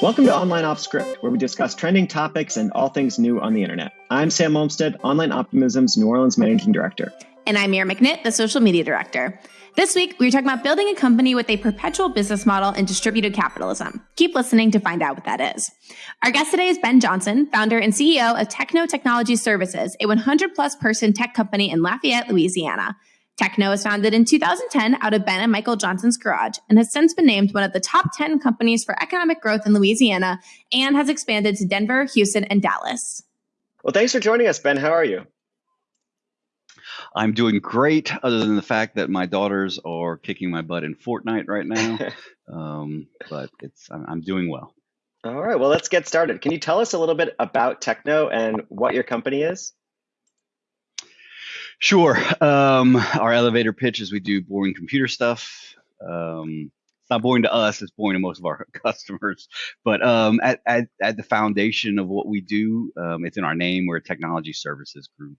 Welcome to Online Off Script, where we discuss trending topics and all things new on the internet. I'm Sam Olmstead, Online Optimism's New Orleans Managing Director. And I'm Mira McNitt, the Social Media Director. This week, we are talking about building a company with a perpetual business model and distributed capitalism. Keep listening to find out what that is. Our guest today is Ben Johnson, founder and CEO of Techneaux Technology Services, a 100 plus person tech company in Lafayette, Louisiana. Techneaux was founded in 2010 out of Ben and Michael Johnson's garage and has since been named one of the top 10 companies for economic growth in Louisiana and has expanded to Denver, Houston, and Dallas. Well, thanks for joining us, Ben. How are you? I'm doing great, other than the fact that my daughters are kicking my butt in Fortnite right now. um, but it's I'm, I'm doing well. All right. Well, let's get started. Can you tell us a little bit about Techneaux and what your company is? Sure. Um, our elevator pitch is we do boring computer stuff. Um, it's not boring to us; it's boring to most of our customers. But um, at, at, at the foundation of what we do, um, it's in our name. We're a technology services group.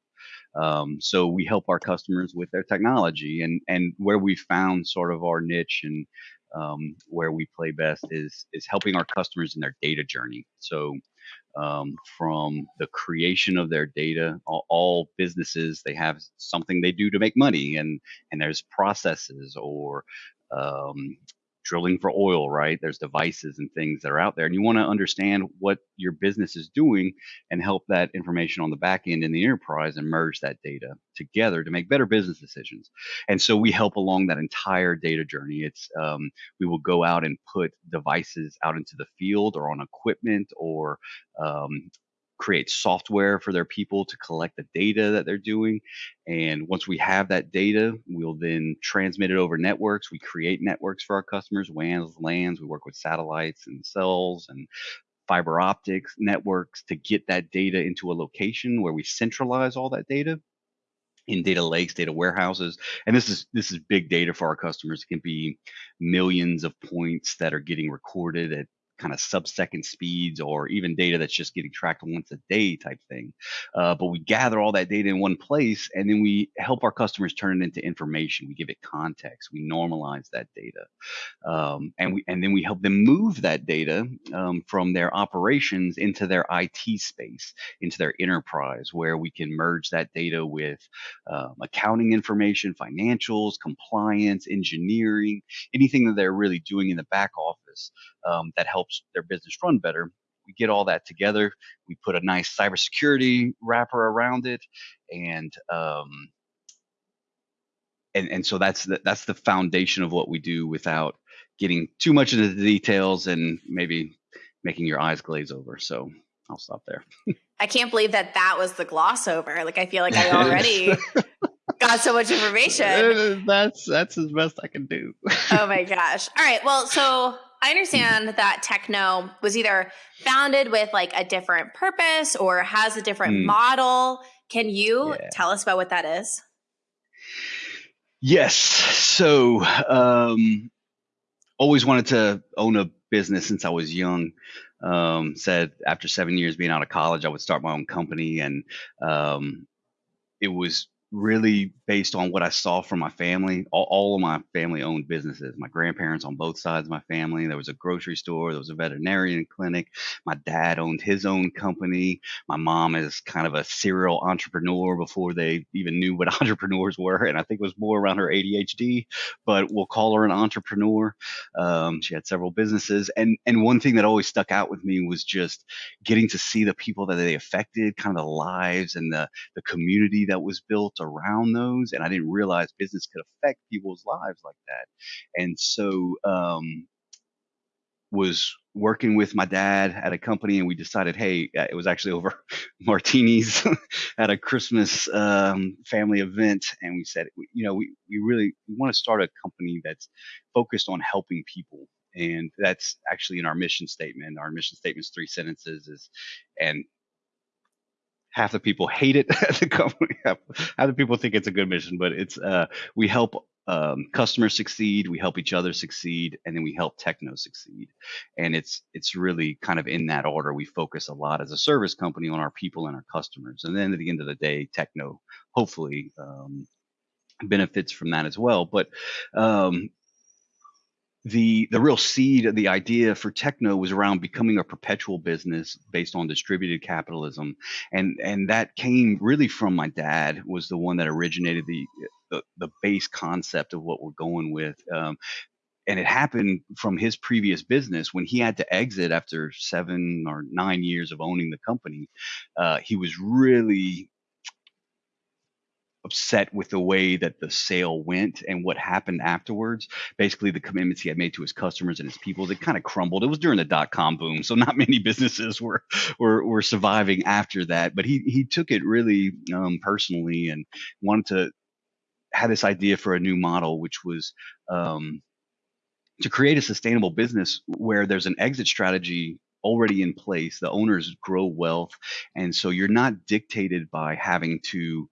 Um, so we help our customers with their technology, and and where we found sort of our niche and um, where we play best is is helping our customers in their data journey. So um, from the creation of their data. All, all, businesses they have something they do to make money, and and there's processes or um, drilling for oil, right? There's devices and things that are out there, and you want to understand what your business is doing and help that information on the back end in the enterprise and merge that data together to make better business decisions. And so we help along that entire data journey. It's um, we will go out and put devices out into the field or on equipment or um, create software for their people to collect the data that they're doing. And once we have that data, we'll then transmit it over networks. We create networks for our customers, WANs, LANs. We work with satellites and cells and fiber optics networks to get that data into a location where we centralize all that data in data lakes, data warehouses, and this is this is big data for our customers. It can be millions of points that are getting recorded at kind of sub-second speeds or even data that's just getting tracked once a day type thing. Uh, but we gather all that data in one place and then we help our customers turn it into information. We give it context. We normalize that data. Um, and we and then we help them move that data um, from their operations into their IT space, into their enterprise, where we can merge that data with um, accounting information, financials, compliance, engineering, anything that they're really doing in the back office um, that helps their business run better. We get all that together. We put a nice cybersecurity wrapper around it, and um, and and so that's the, that's the foundation of what we do without getting too much into the details and maybe making your eyes glaze over. So I'll stop there. I can't believe that that was the gloss over. Like I feel like I already got so much information. That's that's as best I can do. oh my gosh. All right. Well, so I understand that Techneaux was either founded with like a different purpose or has a different mm. model. Can you yeah. tell us about what that is? Yes. So, um, always wanted to own a business since I was young. Um, said after seven years being out of college, I would start my own company, and um, it was really based on what I saw from my family. All, all, of my family owned businesses. My grandparents on both sides of my family. There was a grocery store. There was a veterinarian clinic. My dad owned his own company. My mom is kind of a serial entrepreneur before they even knew what entrepreneurs were, and I think it was more around her ADHD. But we'll call her an entrepreneur. Um, she had several businesses, and and one thing that always stuck out with me was just getting to see the people that they affected, kind of the lives and the the community that was built around those. And I didn't realize business could affect people's lives like that. And so, um, was working with my dad at a company and we decided hey uh, it was actually over martinis at a christmas um, family event and we said you know we, we really we want to start a company that's focused on helping people and that's actually in our mission statement our mission statement is three sentences is and half the people hate it at the company. Half, the people think it's a good mission, but it's uh, we help um, customers succeed, we help each other succeed, and then we help Techneaux succeed. And it's it's really kind of in that order. We focus a lot as a service company on our people and our customers, and then at the end of the day, Techneaux hopefully um, benefits from that as well. But um, the the real seed of the idea for Techneaux was around becoming a perpetual business based on distributed capitalism. And and that came really from my dad was the one that originated the the, the base concept of what we're going with um, and it happened from his previous business when he had to exit after seven or nine years of owning the company uh, he was really upset with the way that the sale went and what happened afterwards. Basically, the commitments he had made to his customers and his people, they kind of crumbled. It was during the dot com boom, so not many businesses were were were surviving after that. But he he took it really um, personally and wanted to had this idea for a new model, which was um, to create a sustainable business where there's an exit strategy already in place. The owners grow wealth, and so you're not dictated by having to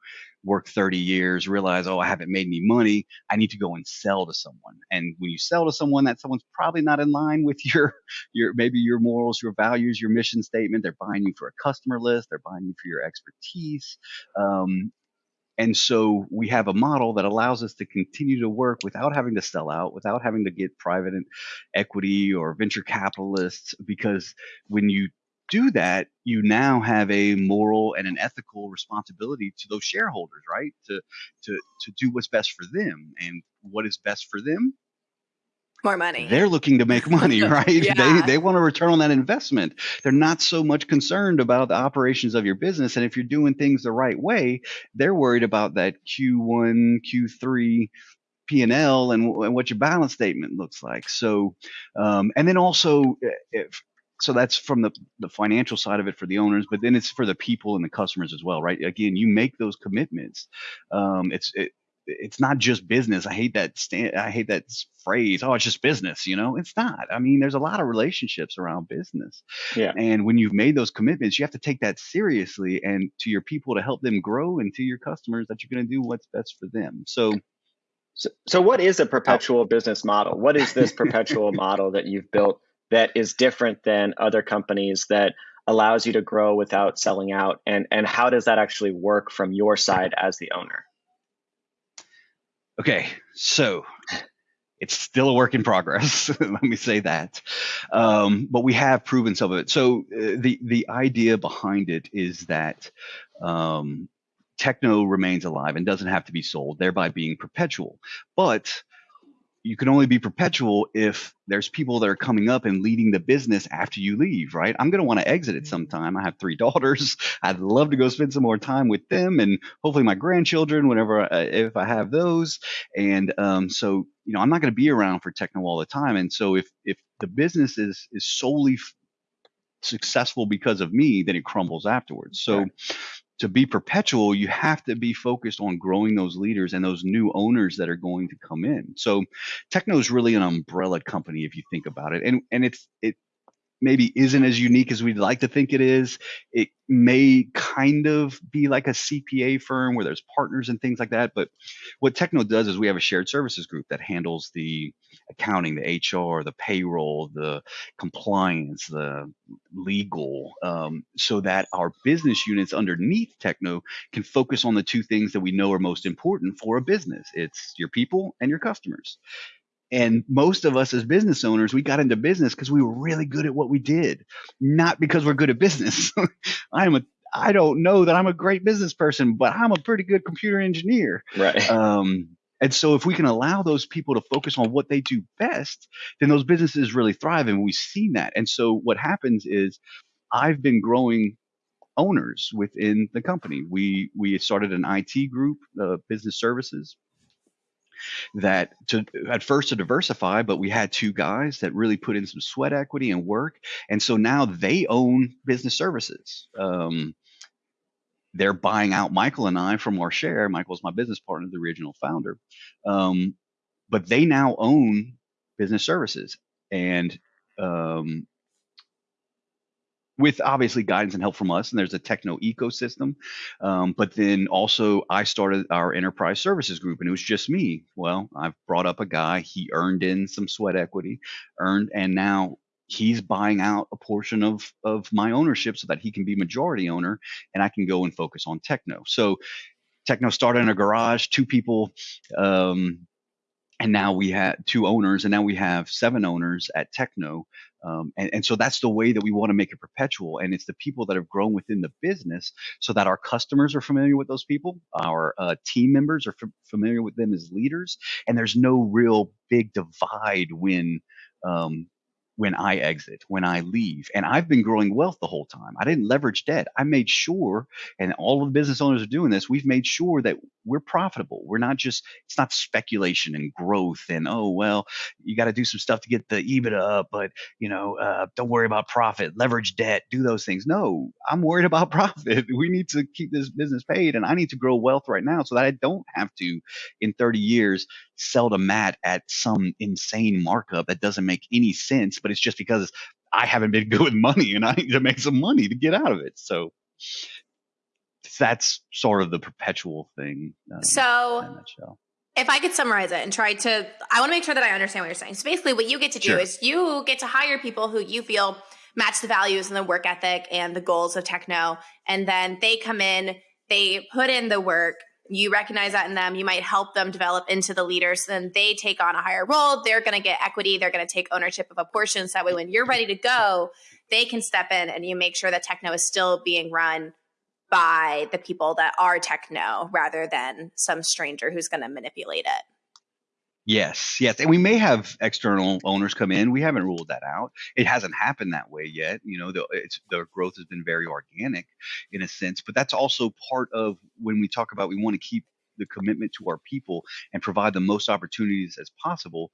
work 30 years, realize, oh, I haven't made any money. I need to go and sell to someone. And when you sell to someone, that someone's probably not in line with your, your maybe your morals, your values, your mission statement. They're buying you for a customer list. They're buying you for your expertise. Um, and so we have a model that allows us to continue to work without having to sell out, without having to get private equity or venture capitalists. Because when you do that, you now have a moral and an ethical responsibility to those shareholders, right? To to to do what's best for them, and what is best for them. More money. They're looking to make money, right? yeah. They they want to return on that investment. They're not so much concerned about the operations of your business, and if you're doing things the right way, they're worried about that Q1, Q3 P&L and, and what your balance statement looks like. So, um, and then also eh, if so that's from the, the financial side of it for the owners, but then it's for the people and the customers as well, right? Again, you make those commitments. Um, it's it, it's not just business. I hate that stand, I hate that phrase. Oh, it's just business. You know, it's not. I mean, there's a lot of relationships around business. Yeah. And when you've made those commitments, you have to take that seriously and to your people to help them grow and to your customers that you're going to do what's best for them. So, so, so what is a perpetual business model? What is this perpetual model that you've built that is different than other companies that allows you to grow without selling out? And and how does that actually work from your side as the owner? Okay so it's still a work in progress let me say that. Um, but we have proven some of it. So uh, the the idea behind it is that um, Techneaux remains alive and doesn't have to be sold thereby being perpetual. But you can only be perpetual if there's people that are coming up and leading the business after you leave, right? I'm going to want to exit it sometime. I have three daughters. I'd love to go spend some more time with them and hopefully my grandchildren, whenever, uh, if I have those. And um, so, you know, I'm not going to be around for Techneaux all the time. And so if, if the business is, is solely f- successful because of me, then it crumbles afterwards. So, to be perpetual, you have to be focused on growing those leaders and those new owners that are going to come in. So Techneaux is really an umbrella company if you think about it. And and it's it maybe isn't as unique as we'd like to think it is. It may kind of be like a CPA firm where there's partners and things like that. But what Techneaux does is we have a shared services group that handles the accounting, the HR, the payroll, the compliance, the legal, um, so that our business units underneath Techneaux can focus on the two things that we know are most important for a business. It's your people and your customers. And most of us as business owners, we got into business because we were really good at what we did, not because we're good at business. I'm a I don't know that I'm a great business person, but I'm a pretty good computer engineer. Right. Um, and so if we can allow those people to focus on what they do best, then those businesses really thrive. And we've seen that. And so what happens is I've been growing owners within the company. We we started an IT group, uh, business services, that to at first to diversify, but we had two guys that really put in some sweat equity and work, and so now they own business services. Um, they're buying out Michael and I from our share. Michael's my business partner, the original founder, um, but they now own business services, and um, with obviously guidance and help from us and there's a Techneaux ecosystem. Um, but then also i started our enterprise services group and it was just me. Well i've brought up a guy. He earned in some sweat equity earned and now he's buying out a portion of of my ownership so that he can be majority owner and i can go and focus on Techneaux. So Techneaux started in a garage two people um, and now we have two owners and now we have seven owners at Techneaux um, and, and so that's the way that we want to make it perpetual and it's the people that have grown within the business so that our customers are familiar with those people our uh, team members are f- familiar with them as leaders and there's no real big divide when um, when I exit, when I leave. And I've been growing wealth the whole time. I didn't leverage debt. I made sure, and all of the business owners are doing this, we've made sure that we're profitable. We're not just, it's not speculation and growth and, oh, well, you got to do some stuff to get the EBITDA up, but, you know, uh, don't worry about profit, leverage debt, do those things. No, I'm worried about profit. We need to keep this business paid and I need to grow wealth right now so that I don't have to, in 30 years, sell to Matt at some insane markup that doesn't make any sense, but it's just because I haven't been good with money and I need to make some money to get out of it. So that's sort of the perpetual thing. Um, so if I could summarize it and try to, I want to make sure that I understand what you're saying. So basically, what you get to do sure. is you get to hire people who you feel match the values and the work ethic and the goals of Techneaux, and then they come in, they put in the work, you recognize that in them you might help them develop into the leaders then they take on a higher role. They're going to get equity. They're going to take ownership of a portion. So that way when you're ready to go they can step in and you make sure that Techneaux is still being run by the people that are Techneaux rather than some stranger who's going to manipulate it Yes, yes, and we may have external owners come in. We haven't ruled that out. It hasn't happened that way yet. You know, the it's the growth has been very organic, in a sense. But that's also part of when we talk about we want to keep the commitment to our people and provide the most opportunities as possible.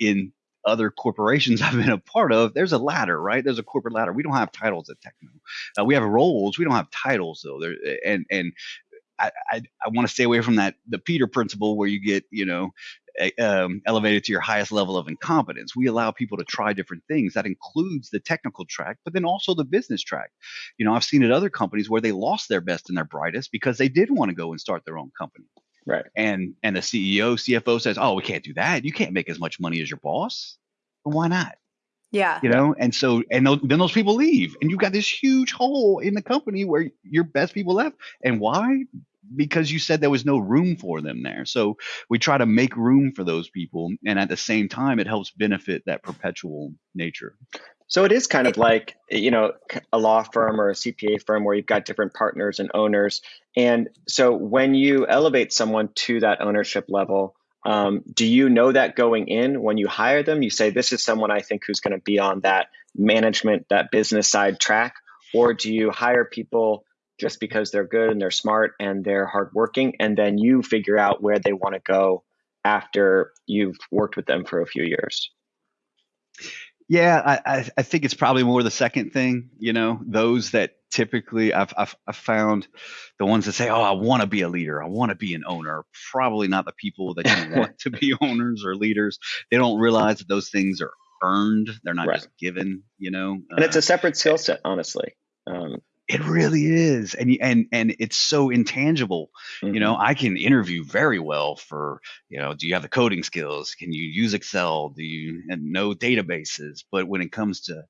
In other corporations I've been a part of, there's a ladder, right? There's a corporate ladder. We don't have titles at Techneaux. Uh, we have roles. We don't have titles though. There and and I, I, I want to stay away from that the Peter principle where you get you know um, elevated to your highest level of incompetence. We allow people to try different things. That includes the technical track, but then also the business track. You know, I've seen at other companies where they lost their best and their brightest because they did want to go and start their own company. Right. And and the CEO, CFO says, "Oh, we can't do that. You can't make as much money as your boss. Well, why not?" Yeah. You know, and so and those, then those people leave, and you've got this huge hole in the company where your best people left. And why? because you said there was no room for them there. So we try to make room for those people, and at the same time, it helps benefit that perpetual nature. So it is kind of like you know a law firm or a CPA firm where you've got different partners and owners, and so when you elevate someone to that ownership level. Um, do you know that going in when you hire them? You say, This is someone I think who's going to be on that management, that business side track? Or do you hire people just because they're good and they're smart and they're hardworking, and then you figure out where they want to go after you've worked with them for a few years. Yeah, I, I think it's probably more the second thing. You know, those that typically I've, I've, I've found the ones that say, "Oh, I want to be a leader. I want to be an owner." Probably not the people that you want to be owners or leaders. They don't realize that those things are earned. They're not right. just given. You know, and it's a separate skill set, honestly. Um, it really is, and and and it's so intangible. Mm-hmm. You know, mm-hmm. I can interview very well for you know, do you have the coding skills? Can you use Excel? Do you know databases? But when it comes to,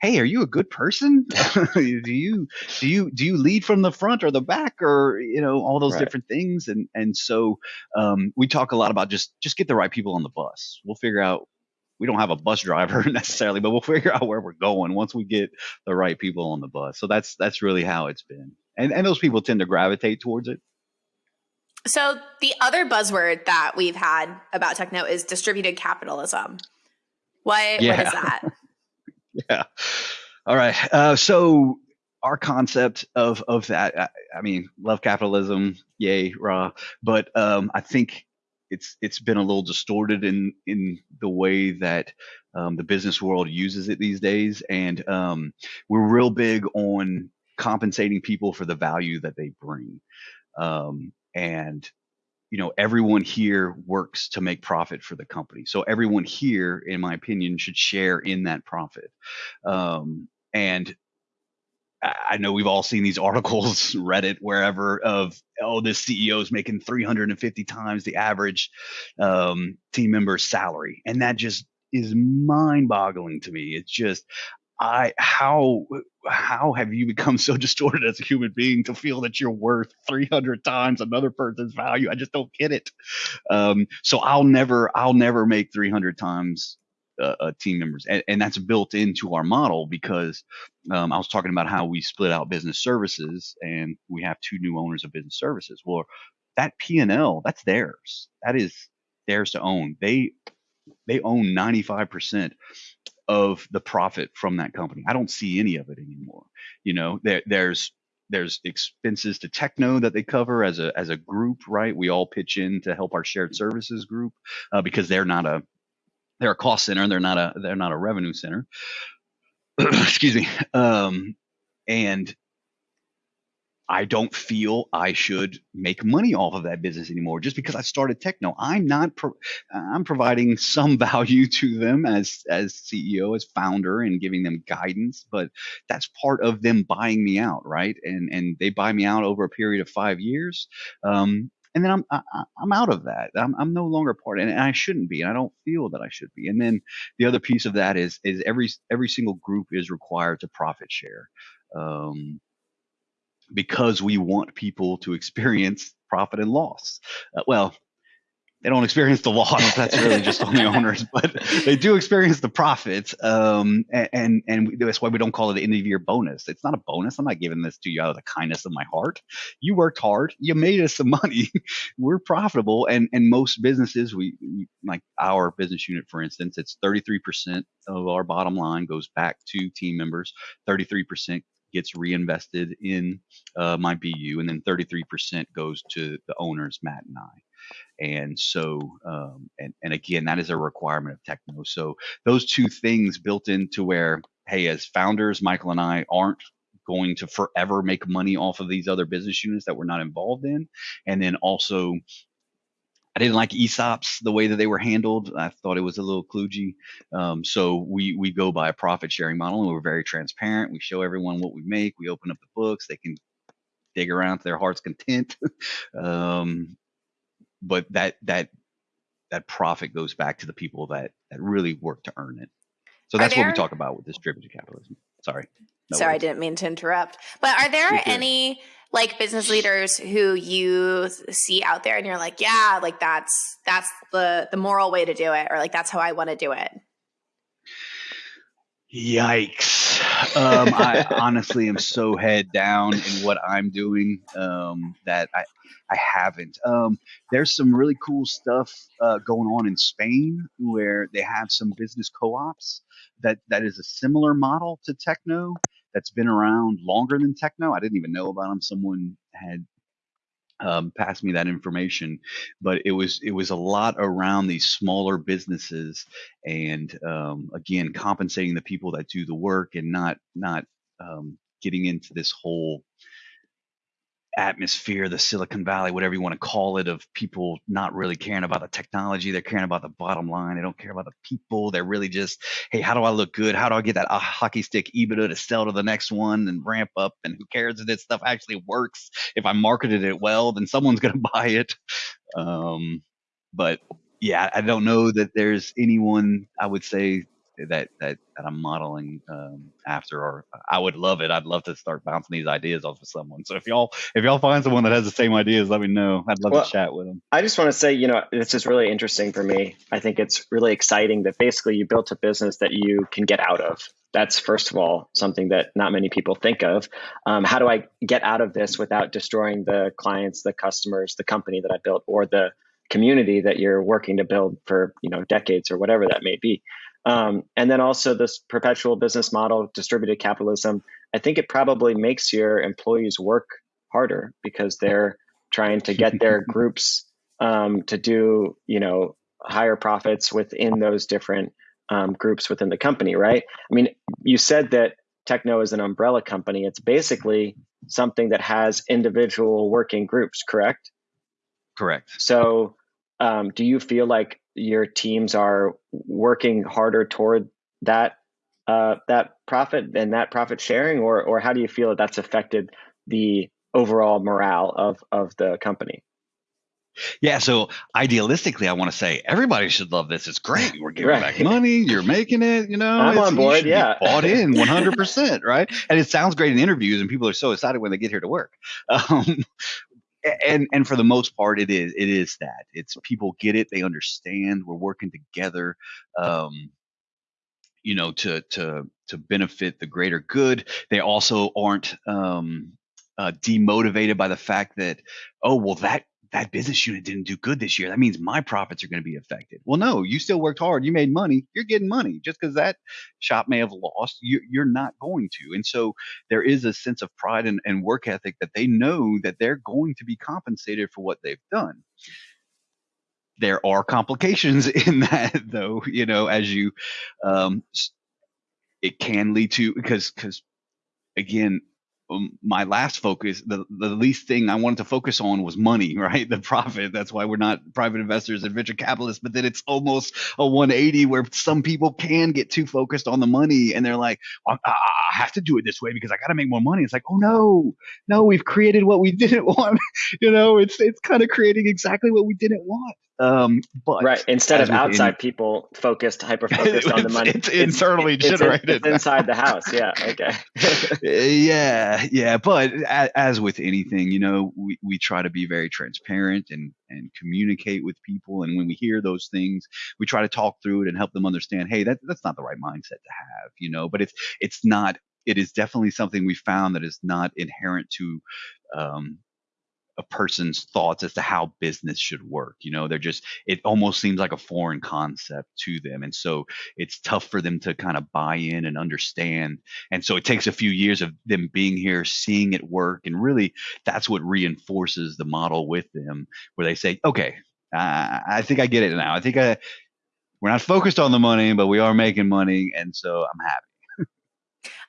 hey, are you a good person? do you do you do you lead from the front or the back or you know all those right. different things? And and so um, we talk a lot about just just get the right people on the bus. We'll figure out we don't have a bus driver necessarily, but we'll figure out where we're going once we get the right people on the bus. So that's that's really how it's been, and and those people tend to gravitate towards it. So the other buzzword that we've had about Techneaux is distributed capitalism. What yeah. what is that? yeah. All right. Uh, so our concept of of that, I, I, mean, love capitalism, yay, rah. But um, I think it's it's been a little distorted in in the way that um, the business world uses it these days, and um, we're real big on compensating people for the value that they bring, um, and you know everyone here works to make profit for the company, so everyone here, in my opinion, should share in that profit, um, and I know we've all seen these articles, Reddit, wherever, of oh, this CEO is making 350 times the average um, team member's salary, and that just is mind-boggling to me. It's just I how how have you become so distorted as a human being to feel that you're worth 300 times another person's value? I just don't get it. Um, so I'll never I'll never make 300 times uh, uh, team members, and, and, that's built into our model because um, I was talking about how we split out business services, and we have two new owners of business services. Well, that P and L that's theirs. That is theirs to own. They they own 95 percent of the profit from that company. I don't see any of it anymore. You know, there, there's there's expenses to Techneaux that they cover as a as a group, right? We all pitch in to help our shared services group uh, because they're not a they're a cost center. They're not a they're not a revenue center. Excuse me. Um, and I don't feel I should make money off of that business anymore just because I started Techneaux. I'm not. Pro- I'm providing some value to them as as CEO, as founder, and giving them guidance. But that's part of them buying me out, right? And and they buy me out over a period of five years. Um, and then I'm I, I'm out of that. I'm I'm no longer part, and, and I shouldn't be, and I don't feel that I should be. And then the other piece of that is is every every single group is required to profit share. Um, because we want people to experience profit and loss. Uh, well, they don't experience the loss. That's really just on the owners, but they do experience the profits. Um, and and that's why we don't call it an end of year bonus. It's not a bonus. I'm not giving this to you out of the kindness of my heart. You worked hard. You made us some money. We're profitable, and and most businesses, we, we like our business unit, for instance, it's 33% of our bottom line goes back to team members. 33% gets reinvested in uh, my BU, and then 33% goes to the owners, Matt and I. And so, um, and, and again, that is a requirement of Techneaux. So those two things built into where, hey, as founders, Michael and I aren't going to forever make money off of these other business units that we're not involved in. And then also I didn't like ESOPs the way that they were handled. I thought it was a little kludgy. Um, so we we go by a profit sharing model, and we're very transparent. We show everyone what we make. We open up the books. They can dig around to their heart's content. um, but that that that profit goes back to the people that that really work to earn it. So that's there, what we talk about with distributed capitalism. Sorry. No sorry, worries. I didn't mean to interrupt. But are there any like business leaders who you see out there and you're like, yeah, like that's that's the the moral way to do it or like that's how I want to do it? Yikes. Um, I honestly am so head down in what I'm doing um, that I, I haven't. Um, there's some really cool stuff uh, going on in Spain where they have some business co-ops that that is a similar model to Techneaux that's been around longer than Techneaux. I didn't even know about them. Someone had um, passed me that information, but it was it was a lot around these smaller businesses, and um, again compensating the people that do the work and not not um, getting into this whole atmosphere, the Silicon Valley, whatever you want to call it, of people not really caring about the technology. They're caring about the bottom line. They don't care about the people. They're really just, hey, how do I look good? How do I get that uh, hockey stick EBITDA to sell to the next one and ramp up? And who cares if this stuff actually works? If I marketed it well, then someone's going to buy it. Um, but yeah, I don't know that there's anyone I would say that that, that I'm modeling um, after, or I would love it. I'd love to start bouncing these ideas off of someone. So if y'all if y'all find someone that has the same ideas, let me know. I'd love well, to chat with them. I just want to say, you know, this is really interesting for me. I think it's really exciting that basically you built a business that you can get out of. That's first of all something that not many people think of. Um, how do I get out of this without destroying the clients, the customers, the company that I built, or the community that you're working to build for you know decades or whatever that may be um, and then also this perpetual business model, distributed capitalism. I think it probably makes your employees work harder because they're trying to get their groups um, to do, you know, higher profits within those different um, groups within the company, right? I mean, you said that Techneaux is an umbrella company. It's basically something that has individual working groups, correct? Correct. So, um, do you feel like your teams are working harder toward that uh, that profit and that profit sharing, or or how do you feel that that's affected the overall morale of of the company? Yeah, so idealistically, I want to say everybody should love this. It's great. We're giving Right. back money. You're making it. You know, I'm it's- on board, yeah. bought in 100, percent right? And it sounds great in interviews, and people are so excited when they get here to work. Um, and and for the most part, it is it is that it's people get it, they understand. We're working together. Um, you know, to to to benefit the greater good. They also aren't um, uh, demotivated by the fact that oh well that that business unit didn't do good this year. That means my profits are going to be affected. Well, no, you still worked hard. You made money. You're getting money. Just because that shop may have lost, you, you're not going to. And so there is a sense of pride and, work ethic that they know that they're going to be compensated for what they've done. There are complications in that, though. You know, as you, um, it can lead to because because again Um, my last focus the, the least thing i wanted to focus on was money right? The profit. That's why we're not private investors and venture capitalists but then it's almost a 180 where some people can get too focused on the money and they're like I, I I have to do it this way because i got to make more money. It's like oh no. No we've created what we didn't want. You know it's it's kind of creating exactly what we didn't want um but Right. Instead of outside people focused, hyper focused on the money. it's internally it's, generated. it's inside the house. Yeah. Okay. yeah yeah but as with anything you know we, we try to be very transparent and and communicate with people and when we hear those things we try to talk through it and help them understand hey that, that's not the right mindset to have you know but it's it's not it is definitely something we found that is not inherent to um, a person's thoughts as to how business should work. You know, they're just, it almost seems like a foreign concept to them. And so it's tough for them to kind of buy in and understand. And so it takes a few years of them being here, seeing it work. And really, that's what reinforces the model with them, where they say, okay, uh, I think I get it now. I think I, we're not focused on the money, but we are making money. And so I'm happy.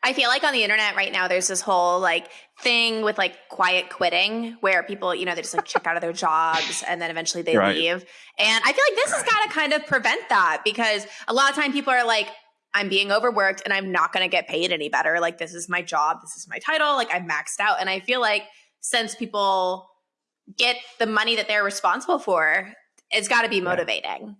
I feel like on the internet right now, there's this whole like thing with like quiet quitting where people, you know, they just like check out of their jobs and then eventually they Right. leave. And I feel like this has got to kind of prevent that because a lot of time people are like, I'm being overworked and I'm not going to get paid any better. Like, this is my job. This is my title. Like, I'm maxed out. And I feel like since people get the money that they're responsible for, it's got to be motivating.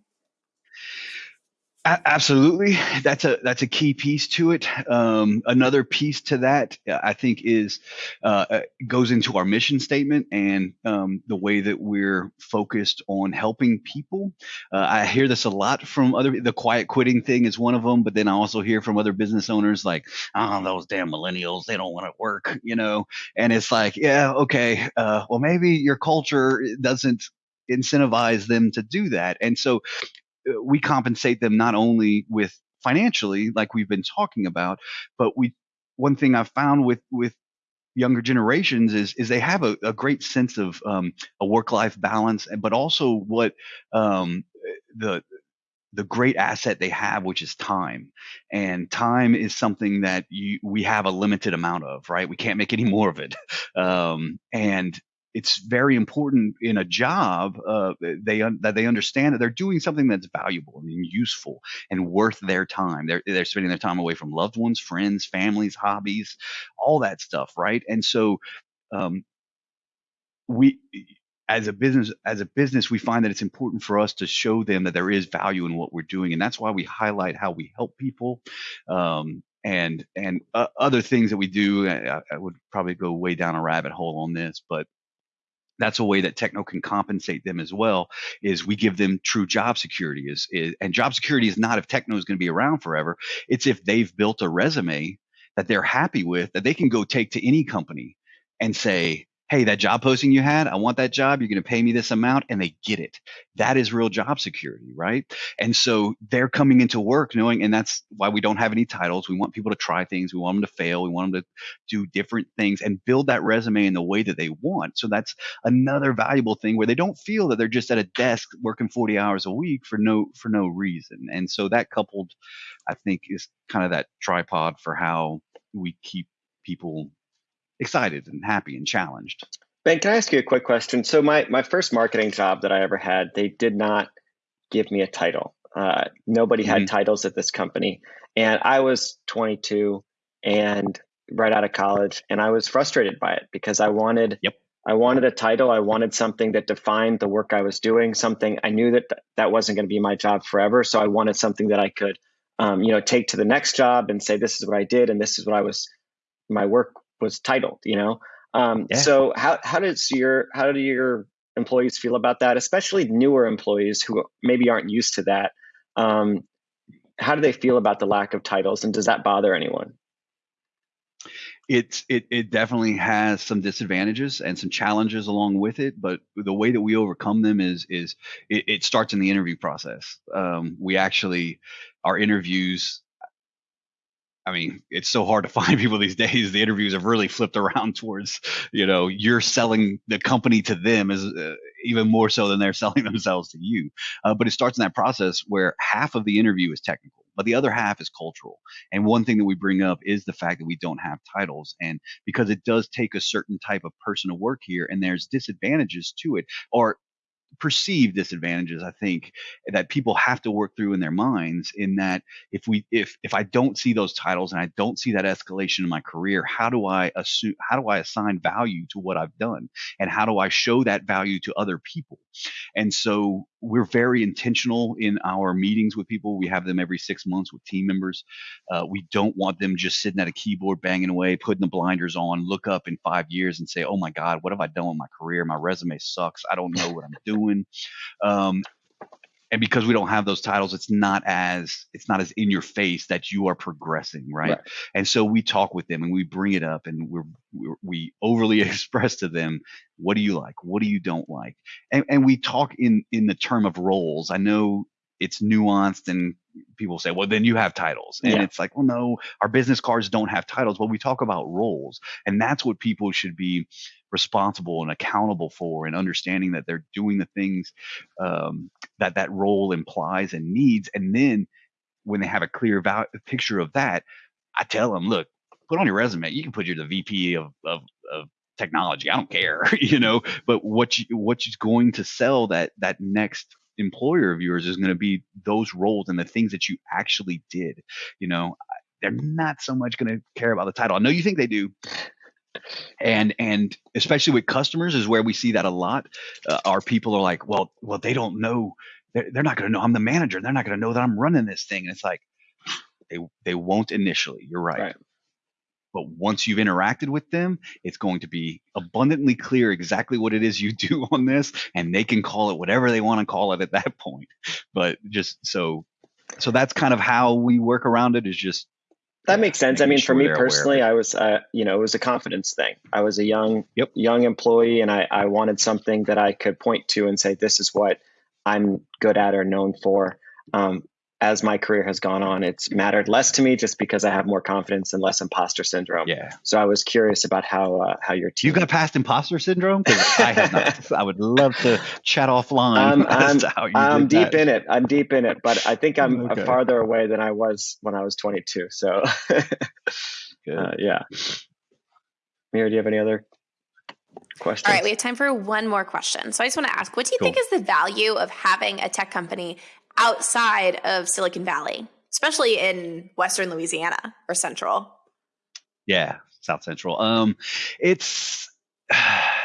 Absolutely, that's a that's a key piece to it. Um, another piece to that, uh, I think, is uh, uh, goes into our mission statement and um, the way that we're focused on helping people. Uh, I hear this a lot from other. The quiet quitting thing is one of them, but then I also hear from other business owners like, "Oh, those damn millennials, they don't want to work," you know. And it's like, yeah, okay, uh, well, maybe your culture doesn't incentivize them to do that, and so we compensate them not only with financially like we've been talking about but we one thing i've found with with younger generations is is they have a, a great sense of um, a work life balance but also what um, the the great asset they have which is time. And time is something that you we have a limited amount of right? We can't make any more of it. Um, and it's very important in a job uh, they un- that they understand that they're doing something that's valuable and useful and worth their time. They're they're spending their time away from loved ones, friends, families, hobbies, all that stuff, right? And so um, we as a business as a business we find that it's important for us to show them that there is value in what we're doing and that's why we highlight how we help people um, and and uh, other things that we do I, I would probably go way down a rabbit hole on this but that's a way that Techneaux can compensate them as well is we give them true job security is, is and job security is not if Techneaux is going to be around forever. It's if they've built a resume that they're happy with that they can go take to any company and say hey that job posting you had i want that job you're going to pay me this amount and they get it. That is real job security right? And so they're coming into work knowing and that's why we don't have any titles. We want people to try things we want them to fail we want them to do different things and build that resume in the way that they want. So that's another valuable thing where they don't feel that they're just at a desk working 40 hours a week for no for no reason. And so that coupled i think is kind of that tripod for how we keep people excited and happy and challenged Ben, can I ask you a quick question? So my my first marketing job that I ever had, they did not give me a title. Uh, nobody had Mhm. titles at this company, and I was 22 and right out of college, and I was frustrated by it because I wanted Yep. I wanted a title. I wanted something that defined the work I was doing. Something I knew that th- that wasn't going to be my job forever. So I wanted something that I could, um, you know, take to the next job and say, this is what I did, and this is what I was. My work was titled. You know. Um, yeah. So how how does your how do your employees feel about that, especially newer employees who maybe aren't used to that? Um, how do they feel about the lack of titles, and does that bother anyone? it's it it definitely has some disadvantages and some challenges along with it but the way that we overcome them is is it, it starts in the interview process um, we actually our interviews I mean, it's so hard to find people these days. The interviews have really flipped around towards, you know, you're selling the company to them as uh, even more so than they're selling themselves to you. Uh, but it starts in that process where half of the interview is technical but the other half is cultural. And one thing that we bring up is the fact that we don't have titles. And because it does take a certain type of person to work here, and there's disadvantages to it, or perceived disadvantages i think that people have to work through in their minds in that if we if if i don't see those titles and i don't see that escalation in my career how do i assume how do i assign value to what i've done? And how do i show that value to other people? And so we're very intentional in our meetings with people. We have them every six months with team members. Uh, we don't want them just sitting at a keyboard banging away putting the blinders on look up in five years and say oh my god what have i done with my career? My resume sucks. I don't know what i'm doing. Um, and because we don't have those titles, it's not as it's not as in your face that you are progressing, right? right. And so we talk with them and we bring it up and we're, we're, we overly express to them what do you like, what do you don't like, and, and we talk in in the term of roles. I know it's nuanced and people say, well, then you have titles. And yeah. it's like, well, no, our business cards don't have titles, but we talk about roles. And that's what people should be responsible and accountable for and understanding that they're doing the things um, that that role implies and needs. And then when they have a clear val- picture of that, I tell them, look, put on your resume. You can put you're the VP of, of, of technology. I don't care, you know, but what you, what is going to sell that, that next employer of yours is going to be those roles and the things that you actually did. You know, they're not so much going to care about the title. I know you think they do. And and especially with customers is where we see that a lot. Uh, our people are like, well, well, they don't know. They're, they're not going to know I'm the manager. They're not going to know that I'm running this thing. And it's like they they won't initially. You're right. right. But once you've interacted with them, it's going to be abundantly clear exactly what it is you do on this, and they can call it whatever they want to call it at that point. But just so, so that's kind of how we work around it. Is just that makes sense. I mean, sure for me personally, I was, uh, you know, it was a confidence thing. I was a young, yep. young employee, and I, I wanted something that I could point to and say, "This is what I'm good at or known for." Um, as my career has gone on, it's mattered less to me just because I have more confidence and less imposter syndrome. Yeah. So I was curious about how uh, how your team. You got past imposter syndrome? Because I have not. I would love to chat offline. Um, I'm, I'm deep that. in it. I'm deep in it, but I think I'm okay. farther away than I was when I was 22. So, uh, yeah. Mira, do you have any other questions? All right, we have time for one more question. So I just want to ask, what do you cool. think is the value of having a tech company outside of Silicon Valley, especially in Western Louisiana or Central. Yeah, South Central. Um, it's, I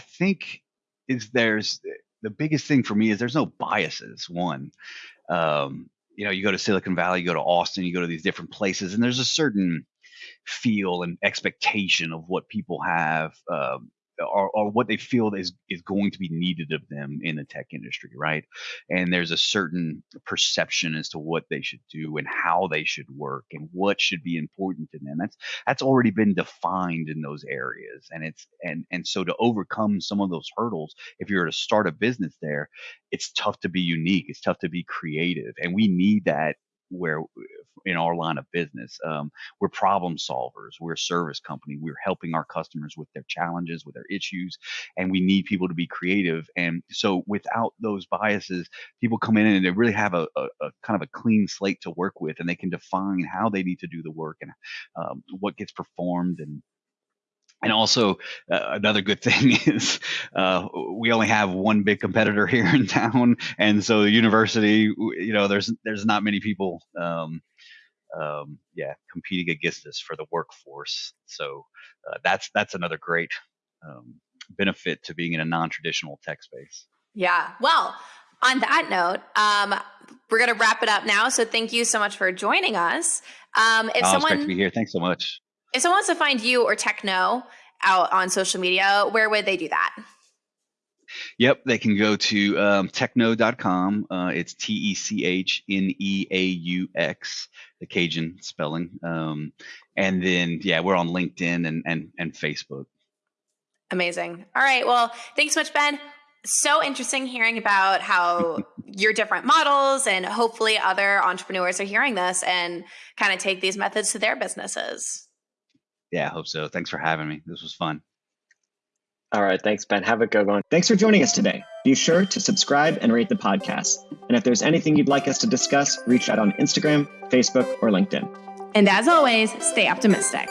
think, is there's the biggest thing for me is there's no biases. One, um, you know, you go to Silicon Valley, you go to Austin, you go to these different places, and there's a certain feel and expectation of what people have um, or, or what they feel is is going to be needed of them in the tech industry, right? And there's a certain perception as to what they should do and how they should work and what should be important to them. That's that's already been defined in those areas, and it's and and so to overcome some of those hurdles, if you're to start a business there, it's tough to be unique. It's tough to be creative, and we need that where in our line of business um, we're problem solvers we're a service company we're helping our customers with their challenges with their issues and we need people to be creative and so without those biases people come in and they really have a, a, a kind of a clean slate to work with and they can define how they need to do the work and um, what gets performed and and also, uh, another good thing is uh, we only have one big competitor here in town, and so the university, you know, there's there's not many people um, um, yeah, competing against us for the workforce. So uh, that's that's another great um, benefit to being in a non-traditional tech space. Yeah. Well, on that note, um, we're going to wrap it up now. So thank you so much for joining us. Um, if oh, someone, great to be here. Thanks so much. If someone wants to find you or Techneaux out on social media, where would they do that? Yep, they can go to um, techneaux.com. Uh, it's T E C H N E A U X, the Cajun spelling. Um, and then, yeah, we're on LinkedIn and, and, and Facebook. Amazing. All right. Well, thanks so much, Ben. So interesting hearing about how your different models and hopefully other entrepreneurs are hearing this and kind of take these methods to their businesses. Yeah, I hope so. Thanks for having me. This was fun. All right. Thanks, Ben. Have a good one. Thanks for joining us today. Be sure to subscribe and rate the podcast. And if there's anything you'd like us to discuss, reach out on Instagram, Facebook, or LinkedIn. And as always, stay optimistic.